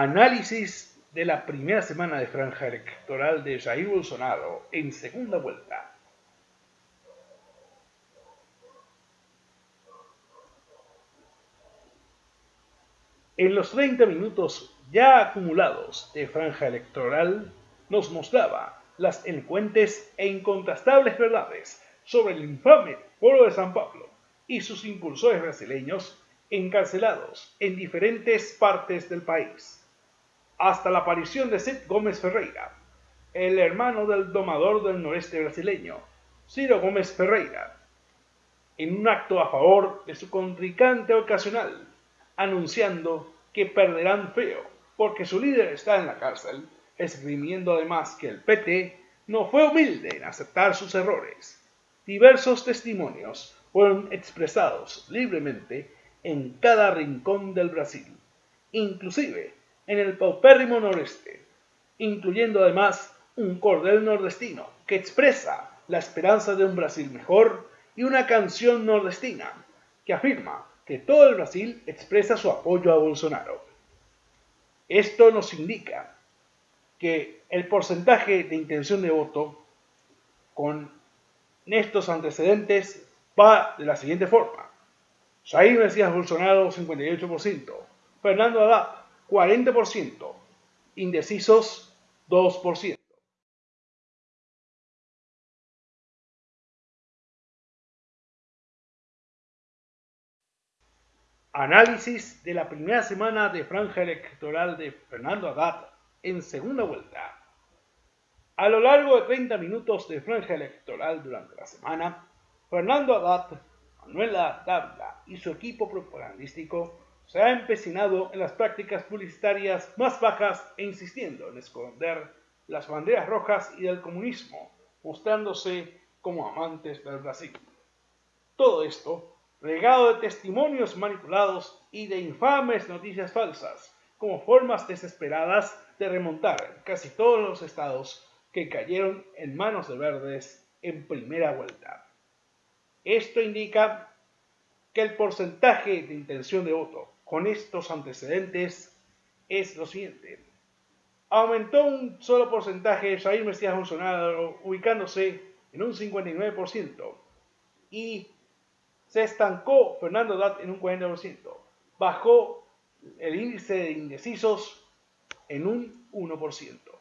Análisis de la primera semana de franja electoral de Jair Bolsonaro en segunda vuelta. En los 30 minutos ya acumulados de franja electoral, nos mostraba las elocuentes e incontrastables verdades sobre el infame Foro de San Pablo y sus impulsores brasileños encarcelados en diferentes partes del país, hasta la aparición de Cid Gómez Ferreira, el hermano del domador del noreste brasileño, Ciro Gómez Ferreira, en un acto a favor de su contrincante ocasional, anunciando que perderán feo porque su líder está en la cárcel, esgrimiendo además que el PT no fue humilde en aceptar sus errores. Diversos testimonios fueron expresados libremente en cada rincón del Brasil, inclusive en el paupérrimo noreste, incluyendo además un cordel nordestino que expresa la esperanza de un Brasil mejor y una canción nordestina que afirma que todo el Brasil expresa su apoyo a Bolsonaro. Esto nos indica que el porcentaje de intención de voto con estos antecedentes va de la siguiente forma. Jair Mesías Bolsonaro 58%, Fernando Haddad 40%, indecisos 2%. Análisis de la primera semana de franja electoral de Fernando Haddad en segunda vuelta. A lo largo de 30 minutos de franja electoral durante la semana, Fernando Haddad Manuela Dávila y su equipo propagandístico se ha empecinado en las prácticas publicitarias más bajas e insistiendo en esconder las banderas rojas y del comunismo, mostrándose como amantes del Brasil. Todo esto regado de testimonios manipulados y de infames noticias falsas, como formas desesperadas de remontar casi todos los estados que cayeron en manos de verdes en primera vuelta. Esto indica que el porcentaje de intención de voto con estos antecedentes es lo siguiente. Aumentó un solo porcentaje Jair Mesías Bolsonaro ubicándose en un 59% y se estancó Fernando Dat en un 40%. Bajó el índice de indecisos en un 1%.